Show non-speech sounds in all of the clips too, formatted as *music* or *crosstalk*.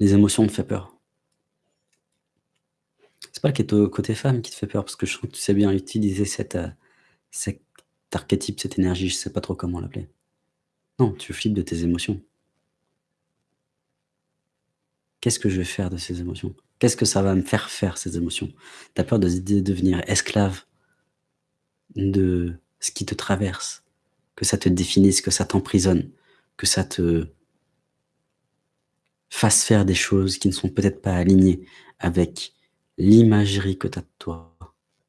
Les émotions te fait peur. C'est pas le côté femme qui te fait peur, parce que je trouve que tu sais bien utiliser cette, heu, cet archétype, cette énergie, je sais pas trop comment l'appeler. Non, tu flippes de tes émotions. Qu'est-ce que je vais faire de ces émotions? Qu'est-ce que ça va me faire faire ces émotions? Tu as peur de de devenir esclave de ce qui te traverse, que ça te définisse, que ça t'emprisonne, que ça te fasse faire des choses qui ne sont peut-être pas alignées avec l'imagerie que tu as de toi,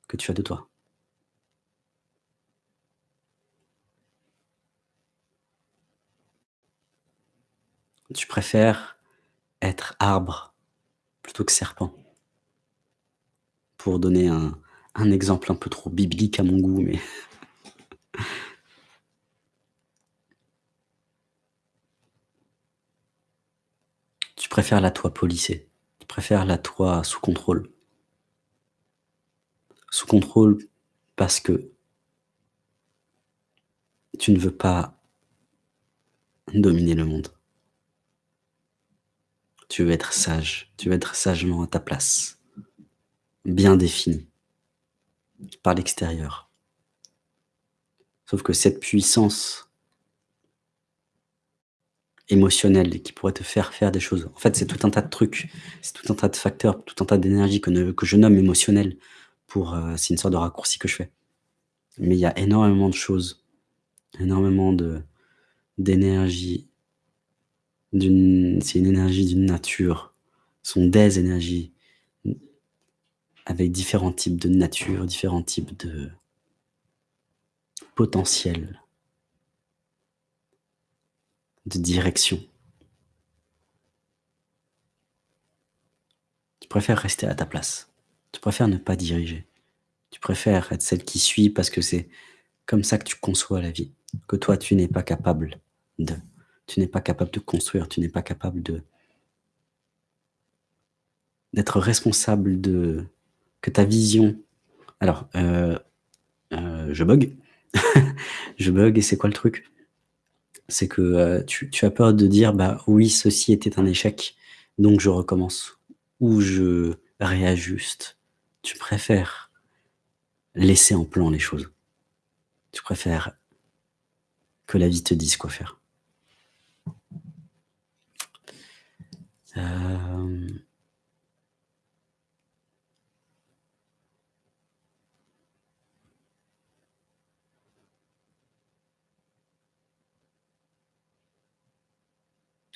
que tu as de toi. Tu préfères être arbre plutôt que serpent. Pour donner un un exemple un peu trop biblique à mon goût, mais Tu préfères la toi policée, tu préfères la toi sous contrôle. Sous contrôle parce que tu ne veux pas dominer le monde. Tu veux être sage, tu veux être sagement à ta place, bien défini par l'extérieur. Sauf que cette puissance émotionnelle qui pourrait te faire faire des choses, en fait, c'est tout un tas de trucs, c'est tout un tas de facteurs, tout un tas d'énergie que que je nomme émotionnelle pour, heu, c'est une sorte de raccourci que je fais. Mais il y a énormément de choses, énormément de d'énergie c'est une énergie d'une nature, ce sont des énergies avec différents types de nature, différents types de potentiel de direction. Tu préfères rester à ta place. Tu préfères ne pas diriger. Tu préfères être celle qui suit parce que c'est comme ça que tu conçois la vie, que toi tu n'es pas capable de. Tu n'es pas capable de construire, tu n'es pas capable de d'être responsable de que ta vision alors, heu heu, je bug. *laughs* Je bug et c'est quoi le truc? C'est que, heu, tu as peur de dire: «Bah, oui, ceci était un échec, donc je recommence» ou «Je réajuste». Tu préfères laisser en plan les choses. Tu préfères que la vie te dise quoi faire. Hem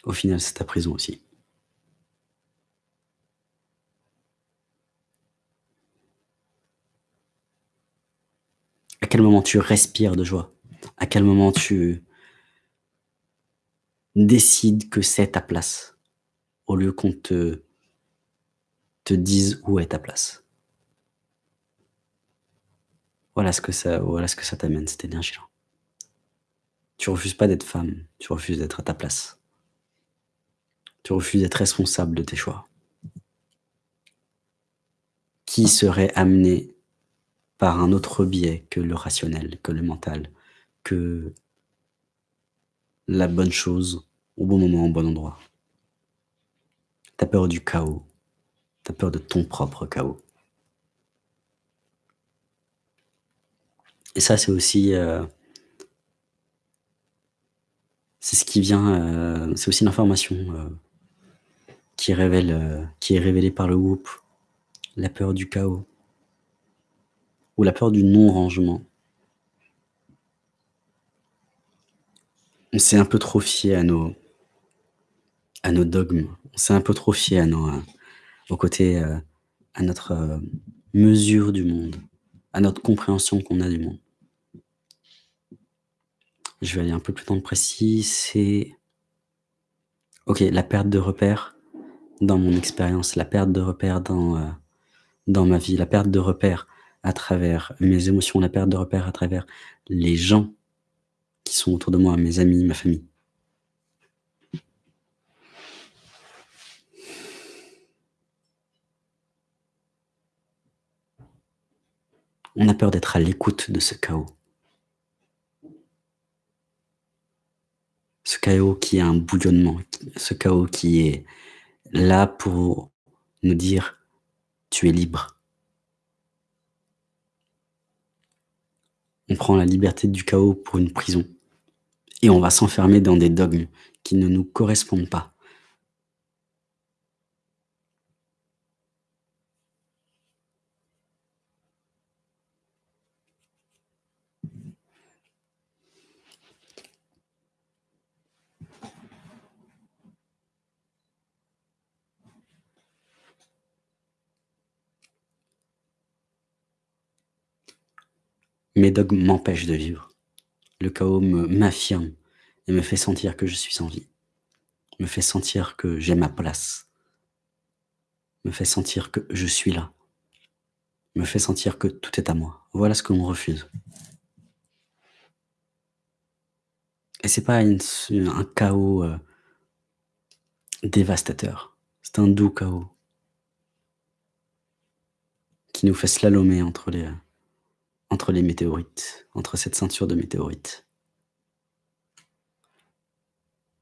Au final, c'est ta prison aussi. À quel moment tu respires de joie? À quel moment tu décides que c'est ta place, au lieu qu'on te dise où est ta place? Voilà ce que ça voilà ce que ça t'amène, cette énergie-là. Tu refuses pas d'être femme, tu refuses d'être à ta place. Tu refuses d'être responsable de tes choix. Qui serait amené par un autre biais que le rationnel, que le mental, que la bonne chose au bon moment, au bon endroit? Tu as peur du chaos, tu as peur de ton propre chaos. Et ça, c'est aussi, heu c'est ce qui vient, heu, c'est aussi l'information, heu, qui révèle, heu, qui est révélée par le groupe. La peur du chaos. Ou la peur du non-rangement. On s'est un peu trop fié à nos à nos dogmes. On s'est un peu trop fié à nos, heu, au côté, heu, à notre, mesure du monde, à notre compréhension qu'on a du monde. Je vais aller un peu plus dans le précis, c'est OK, la perte de repères dans mon expérience, la perte de repères dans, heu, dans ma vie, la perte de repères à travers mes émotions, la perte de repères à travers les gens qui sont autour de moi, mes amis, ma famille. On a peur d'être à l'écoute de ce chaos. Ce chaos qui est un bouillonnement, ce chaos qui est là pour nous dire: «Tu es libre». On prend la liberté du chaos pour une prison et on va s'enfermer dans des dogmes qui ne nous correspondent pas. Mes dogmes m'empêchent de vivre. Le chaos me m'affirme et me fait sentir que je suis en vie, me fait sentir que j'ai ma place me fait sentir que je suis là, me fait sentir que tout est à moi. Voilà ce qu'on me refuse. Et c'est pas un chaos, heu dévastateur, c'est un doux chaos qui nous fait slalomer entre les, heu, entre les météorites, entre cette ceinture de météorites.